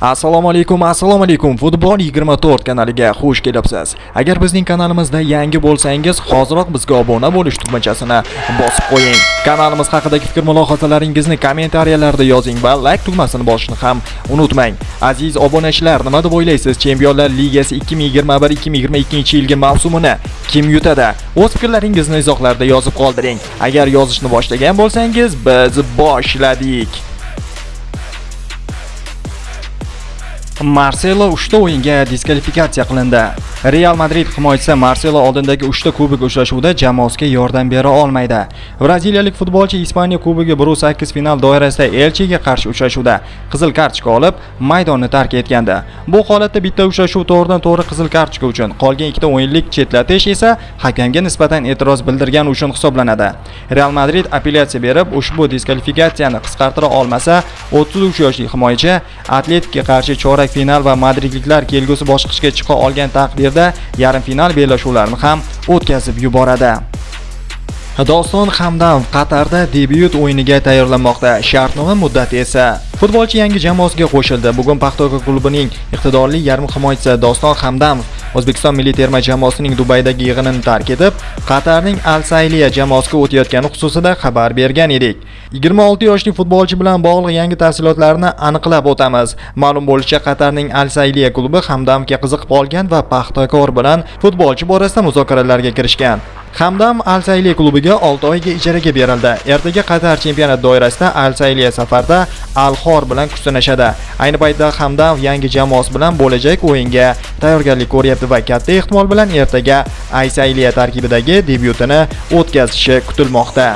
assalomu alaykum assalomu alaykum. Futbol 24 kanaliga xush kelibsiz. Agar bizning kanalimizda yangi bo'lsangiz hoziroq bizga obuna bo'lish tugmachasini bosib qo'ying. Kanalimiz haqidagi fikr mulohazalaringizni kommentariyalarda yozing va like tugmasini bosishni ham unutmang. Aziz obunachilar nima deb o'ylaysiz? Chempionlar ligasi 2021-2022 yilgi mavsumini kim yutadi? O'z fikrlaringizni izohlarda yozib qoldiring. Agar yozishni boshlagan bo'lsangiz biz boshladik. Marcelo 3 o'yinga diskvalifikatsiya qilindi. Real Madrid himoyachisi Marcelo oldindagi 3 ta kubok uchrashuvida jamoasiga yordam bera olmaydi. Braziliyalik futbolchi Ispaniya kubogi 1-8 final doirasida Elchiga qarshi uchrashuvda qizil kartochka olib, maydonni tark etgandi. Bu holatda bitta uchrashuv to'g'ridan-to'g'ri qizil kartochka uchun, qolgan 2 ta o'yinlik chetlatish esa hakamga nisbatan e'tiroz bildirgan uchun hisoblanadi. Real Madrid apellyatsiya berib, ushbu diskvalifikatsiyani qisqartira olmasa, 33 yoshli himoyachi Atletikoga qarshi chorak final va madridliklar kelgusi bosqichga chiqa olgan taqdirda yarim final bellashuvlarini ham o'tkazib yuboradi. Doston Hamdam Qatarda debyut o'yiniga tayyorlanmoqda. Shartnoma muddati esa futbolchi yangi jamoasiga qo'shildi. Bugun Paxtakor klubining iqtidorli yarim himoyachisi Doston Hamdamov O'zbekiston milliy terma jamoasining Dubaydagi yig'inini tark etib, Qatarning Al Sayliya jamoasiga o'tayotgani xususida xabar bergan edik. 26 yoshli futbolchi bilan bog'liq yangi tafsilotlarni aniqlab o'tamiz. Ma'lum bo'lishicha, Qatarning Al Sayliya klubi Hamdamga qiziqib olgan va Paxtakor bilan futbolchi borasida muzokaralarga kirishgan. Hamdam Al Sayliya klubiga 6 oyga ijaraga berildi. Ertaga Qatar chempionat doirasida Al Sayliya safarda Al Xor bilan kuch sinashadi. Ayni paytda Hamdam yangi jamoasi bilan bo'lajak o'yinga tayyorgarlik ko'ryapti va katta ehtimol bilan ertaga Al Sayliya tarkibidagi debyutini o'tkazishi kutilmoqda.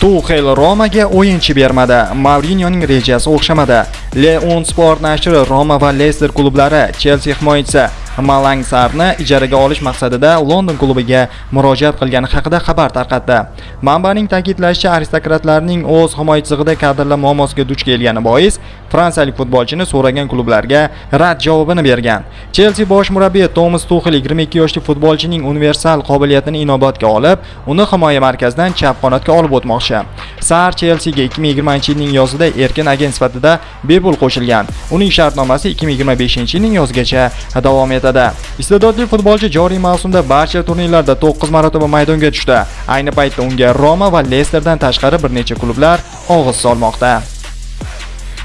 Tuxel Romaga o'yinchi bermadi. Mourinyoning rejasi o'xshamadi. Leon Sport nashri Roma va Leicester klublari Chelsea himoyachisi Malang Sarni ijaraga olish maqsadida London klubiga murojaat qilgani haqida xabar tarqatdi. Manbaning ta'kidlashicha, aristokratlarning o'z himoyachisiga kadrlar muammosiga duch kelgani bois fransiyalik futbolchini so'ragan klublarga rad javobini bergan. Chelsea bosh murabbiyi Thomas Tuchel 22 yoshli futbolchining universal qobiliyatini inobatga olib, uni himoya markazidan chap qanotga olib o'tmoqchi. Sar Chelseaga 2020-yilning yozida erkin agent sifatida bepul qo'shilgan. Uning shartnomasi 2025-yilning yozgacha davom etadi. Iste'dodli futbolchi joriy mavsumda barcha turnirlarda 9 marotaba maydonga tushdi. Ayni paytda unga Roma va Leicesterdan tashqari bir necha klublar og'iz solmoqda.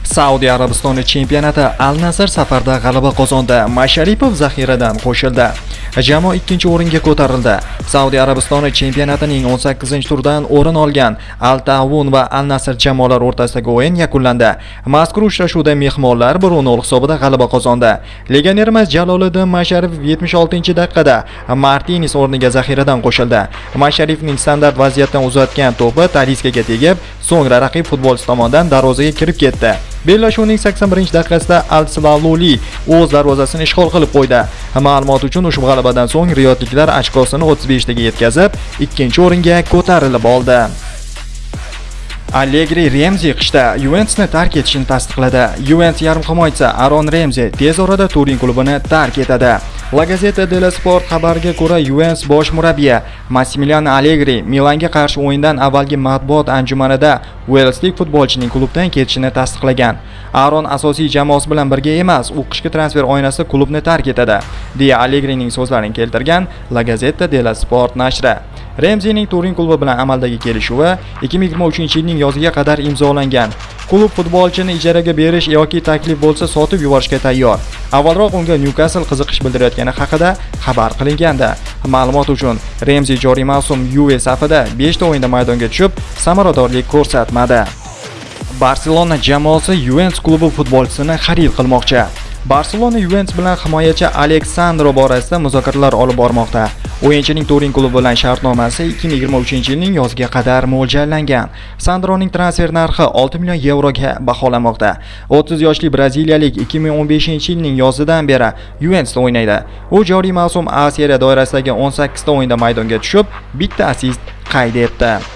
Saudiya Arabistoni chempionati Al Nasr safarda g'alaba qozondi. Masharipov zaxiradan qo'shildi. Jamoa 2-o'ringa ko'tarildi. Saudiya Arabistoni chempionatining 18-turdan o'rin olgan Al Tawun va Al Nasr jamoalar o'rtasidagi o'yin yakunlandi. Mazkur uchrashuvda mehmonlar 1-0 hisobida g'alaba qozondi. Legionerimiz Jaloliddin Masharif 76-daqiqada Martines o'rniga zaxiradan qo'shildi. Masharifning standart vaziyatdan uzatgan to'pi Taliskaga tegib, so'ngra raqib futbolchi tomonidan darvozaga kirib ketdi. Bellashuvning 81-daqiqasida Al-Silaluli o'z darvozasini ishg'ol qilib qo'ydi. Ma'lumot uchun ushbu g'alabadan so'ng riyodliklar ochkosini 35 taga yetkazib, ikkinchi o'ringa ko'tarilib oldi. Allegri Remzi qishda Juventusni tark etishini tasdiqladi. Juventus yarim himoyachisi Aron Remzi tez orada Turin klubini tark etadi. La Gazzetta dello Sport xabariga ko'ra, Juventus bosh murabbiyi Massimiliano Allegri Milanga qarshi o'yindan avvalgi matbuot anjumanida Welslik futbolchining klubdan ketishini tasdiqlagan. Aron asosiy jamoasi bilan birga emas, u qishki transfer oynasida klubni tark etadi, deya Allegrining so'zlarini keltirgan La Gazzetta dello Sport nashri. Remzining Turin klubi bilan amaldagi kelishuvi 2023-yilning yoziga qadar imzolangan. Klub futbolchini ijaraga berish yoki taklif bo'lsa sotib yuborishga tayyor. Avvalroq unga Newcastle qiziqish bildirayotgani haqida xabar qilingandi. Ma'lumot uchun, Remzi joriy mavsum Juve safida 5 ta o'yinda maydonga tushib, samaradorlik ko'rsatmadi. Barselona jamoasi Juventus klubi futbolchisini xarid qilmoqchi. Barselona Juventus bilan himoyachi Aleksandro borasida muzokaralar olib bormoqda. O'yinchining Turin klubi bilan shartnomasi 2023-yilning yoziga qadar mo'ljallangan. Sandroning transfer narxi 6 million yevroga baholanmoqda. 30 yoshli braziliyalik 2015-yilning yozidan beri Juventusda o'ynaydi. U joriy mavsum A Seriya doirasidagi 18 ta o'yinda maydonga tushib, bitta assist qayd etdi.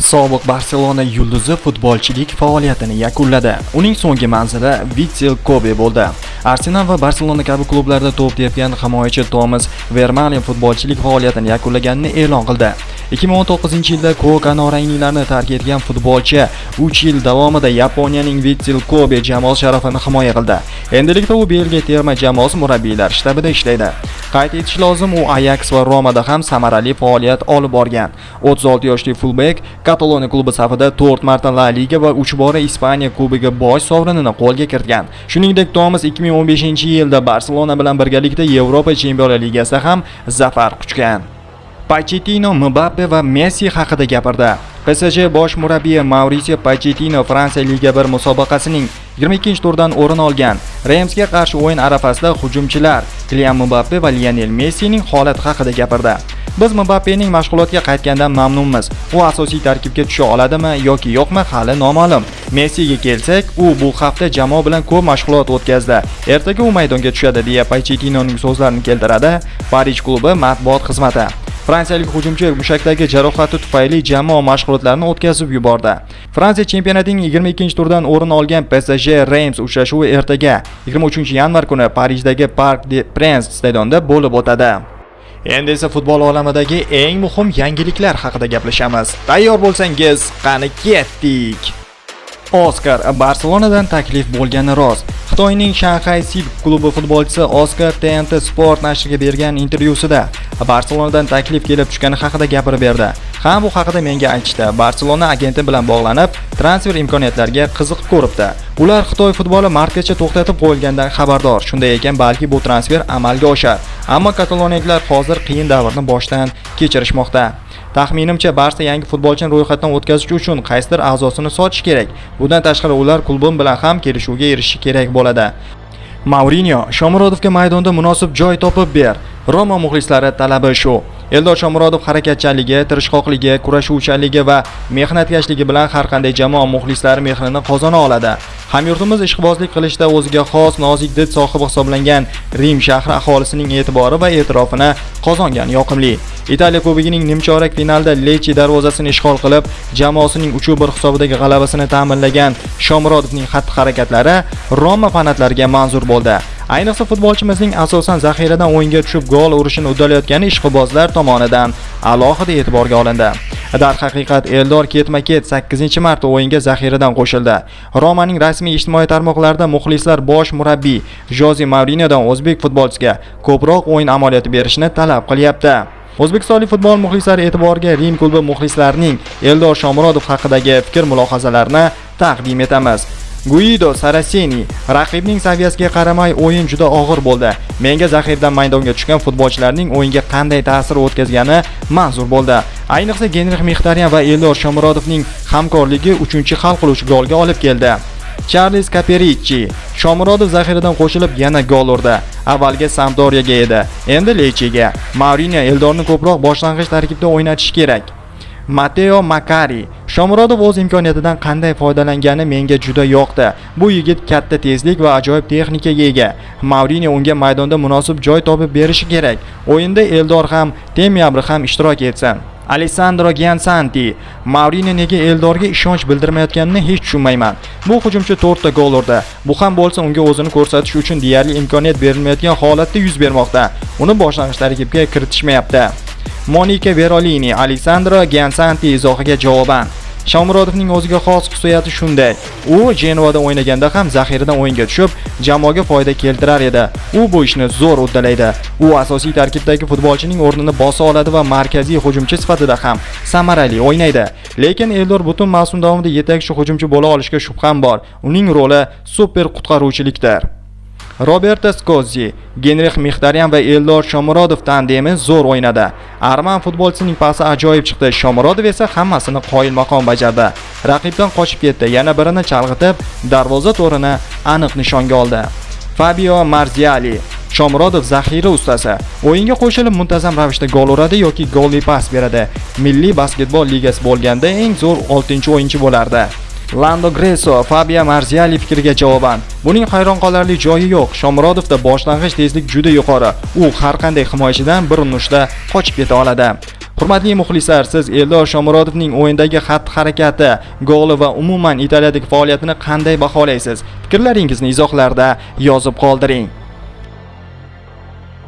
Sobiq Barselona yulduzi futbolchilik faoliyatini yakunladi. Uning so'nggi manzili Vitzel Kobe bo'ldi. Arsenal va Barselona kabi klublarda to'p tepgan himoyachi Thomas Vermaelen futbolchilik faoliyatini yakunlaganini e'lon qildi. 2019-yilda ko'k anorangliklarni tark etgan futbolchi 3 yil davomida Yaponiyaning Vitsel Kobe jamoasi sharafini himoya qildi. Endilikda u Belgiya terma jamoasi murabbiylar shtabida ishlaydi. Qayd etish lozim, u Ajax va Romada ham samarali faoliyat olib borgan. 36 yoshli fulbek Kataloniya klubi safida 4 marta La Liga va 3 bora Ispaniya kubogi bosh sovrinini qo'lga kiritgan. Shuningdek, Tomas 2015-yilda Barselona bilan birgalikda Yevropa Chempionlar Ligasida ham zafar quchgan. Pochettino Mbappe va Messi haqida gapirdi. PSG bosh murabbiyi Mauricio Pochettino Fransiya Liga 1 musobaqasining 22-turdan o'rin olgan Reymsga qarshi o'yin arafasida hujumchilar Kylian Mbappe va Lionel Messining holati haqida gapirdi. Biz Mbappening mashg'ulotga qaytgandan mamnunmiz. U asosiy tarkibga tusha oladimi yoki yo'qmi hali noma'lum. Messiga kelsak, u bu hafta jamoa bilan ko'p mashg'ulot o'tkazdi. Ertaga u maydonga tushadi deya Pochettinoning so'zlarini keltiradi Parij klubi matbuot xizmati. Fransiyalik hujumchi mushakdagi jarohati tufayli jamoa mashg'ulotlarini o'tkazib yubordi. Fransiya chempionatining 22-turdan o'rin olgan PSG Reims uchrashuvi ertaga 23-yanvar kuni Parijdagi Parc des Princes stadionida bo'lib o'tadi. Endi esa futbol olamidagi eng muhim yangiliklar haqida gaplashamiz. Tayyor bo'lsangiz, qani ketdik. Oskar Barselonadan taklif bo'lgani rost. Xitoyning Shanghai Sip klubi futbolchisi Oskar TNT Sport nashriga bergan intervyusida Barselonadan taklif kelib tushgani haqida gapirib berdi. Ham bu haqida menga aytishdi. Barselona agenti bilan bog'lanib, transfer imkoniyatlariga qiziqib ko'ribdi. Ular Xitoy futboli martgacha to'xtatib qo'yilgandan xabardor. Shunday ekan, balki bu transfer amalga oshar. Ammo kataloniyaliklar hozir qiyin davrni boshdan kechirishmoqda. Taxminimcha Barsa yangi futbolchini ro'yxatdan o'tkazish uchun qaysidir a'zosini sotish kerak. Bundan tashqari ular klubim bilan ham kelishuvga erishishi kerak bo'ladi. Mourinho Shomurodovga maydonda munosib joy topib ber. Roma muxlislari talabi shu. Eldor Shomurodov harakatchanligi, tirishqoqligi, kurashuvchanligi va mehnatkashligi bilan har qanday jamoa muxlislari mehrini qozona oladi. Hamyurtimiz ishqibozlik qilishda o'ziga xos nozik did sohibi hisoblangan Rim shahri aholisining e'tibori va e'tirofini qozongan yoqimli. Italiya Kubogining nimchorak finalda Lecce darvozasini ishg'ol qilib, jamoasining 3-1 hisobidagi g'alabasini ta'minlagan Shomurodovning xatti-harakatlari Roma fanatlariga manzur bo'ldi. Ayniqsa futbolchimizning asosan zaxiradan o'yinga tushib gol urishini uddalayotgani ishqibozlar tomonidan alohida e'tiborga olindi. Darhaqiqat Eldor ketma-ket 8-marta o'yinga zaxiradan qo'shildi. Romaning rasmiy ijtimoiy tarmoqlarida muxlislar bosh murabbiy Joze Mourinyodan o'zbek futbolchisiga ko'proq o'yin amaliyoti berishni talab qilyapti. O'zbekistonlik futbol muxlislari e'tiboriga Rim klubi muxlislarining Eldor Shomurodov haqidagi fikr-mulohazalarini taqdim etamiz. Guido Saraseni raqibning saviyasiga qaramay o'yin juda og'ir bo'ldi. Menga zaxirdan maydonga tushgan futbolchilarning o'yinga qanday ta'sir o'tkazgani manzur bo'ldi. Ayniqsa Genrix Mixtaryan va Eldor Shomurodovning hamkorligi 3-hal qiluvchi golga olib keldi. Charles Caperici Shomurodov zaxiradan qo'shilib yana gol urdi. Avvalgi Sampdoriyaga edi, endi Lechiga. Mourinho Eldorni ko'proq boshlang'ich tarkibda o'ynatish kerak. Matteo Makari Shomurodov o'z imkoniyatidan qanday foydalangani menga juda yoqdi. Bu yigit katta tezlik va ajoyib texnikaga ega. Mourinho unga maydonda munosib joy topib berishi kerak. O'yinda Eldor ham, Temyabri ham ishtirok etsin. Alessandro Giansanti Mourinho nega Eldorga ishonch bildirmayotganini hech tushunmayman. Bu hujumchi 4 ta gol urdi. Bu ham bo'lsa unga o'zini ko'rsatish uchun deyarli imkoniyat berilmayotgan holatda yuz bermoqda. Uni boshlang'ich tarkibga kiritishmayapti. Monika Verolini Alessandro Giansanti izohiga javoban Shomurodovning o'ziga xos xususiyati shunday. U Genovada o'ynaganda ham zaxiradan o'yinga tushib, jamoaga foyda keltirar edi. U bu ishni zo'r uddalaydi. U asosiy tarkibdagi futbolchining o'rnini bosa oladi va markaziy hujumchi sifatida ham samarali o'ynaydi. Lekin Eldor butun mavsum davomida yetakchi hujumchi bo'la olishiga shubham bor. Uning roli super qutqaruvchilikdir. Roberto Skozzi, Genrix Mixtaryan va Eldor Shomurodov tandemi zo'r o'ynadi. Arman futbolchisining pasi ajoyib chiqdi. Shomurodov esa hammasini qoyilmaqom bajardi. Raqibdan qochib ketdi, yana birini chalg'itib, darvoza to'rini aniq nishonga oldi. Fabio Marziali Shomurodov zaxira ustasi. O'yinga qo'shilib muntazam ravishda gol uradi yoki golli pas beradi. Milliy basketbol ligasi bo'lganda eng zo'r 6-o'yinchi bo'lardi. Lando Greso Fabio Marziali fikriga javoban buning hayron qolarli joyi yo'q shomurodovda boshlang'ich tezlik juda yuqori u har qanday himoyachidan bir urinishda qochib keta oladi Hurmatli muxlislar, siz Eldor Shomurodovning o'yindagi xatti-harakati, goli va umuman Italiyadagi faoliyatini qanday baholaysiz? Fikrlaringizni izohlarda yozib qoldiring.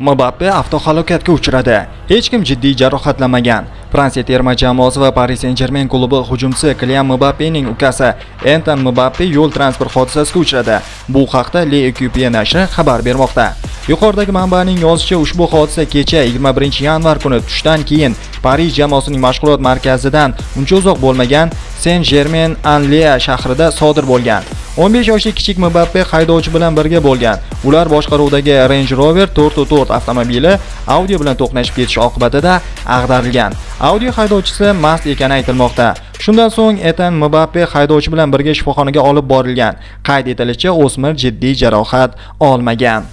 Mbappe avtohalokatga uchradi. Hech kim jiddiy jarohatlanmagan. Fransiya terma jamoasi va Paris Saint-Germain klubi hujumchisi Kylian Mbappening ukasi Anton Mbappe yo'l transport hodisasiga uchradi. Bu haqda Le Equipe nashri xabar bermoqda. Yuqoridagi manbaning yozishicha, ushbu hodisa kecha 21-yanvar kuni tushdan keyin Paris jamoasining mashg'ulot markazidan uncha uzoq bo'lmagan Saint-Germain-en-Laye shahrida sodir bo'lgan. 15 yoshli kichik Mbappe haydovchi bilan birga bo'lgan. Ular boshqaruvidagi Range Rover 4x4 avtomobili Audi bilan to'qnashib ketishi oqibatida ag'darilgan. Audi haydovchisi mast ekani aytilmoqda. Shundan so'ng Etan Mbappe haydovchi bilan birga shifoxonaga olib borilgan. Qayd etilishicha, o'smir jiddiy jarohat olmagan.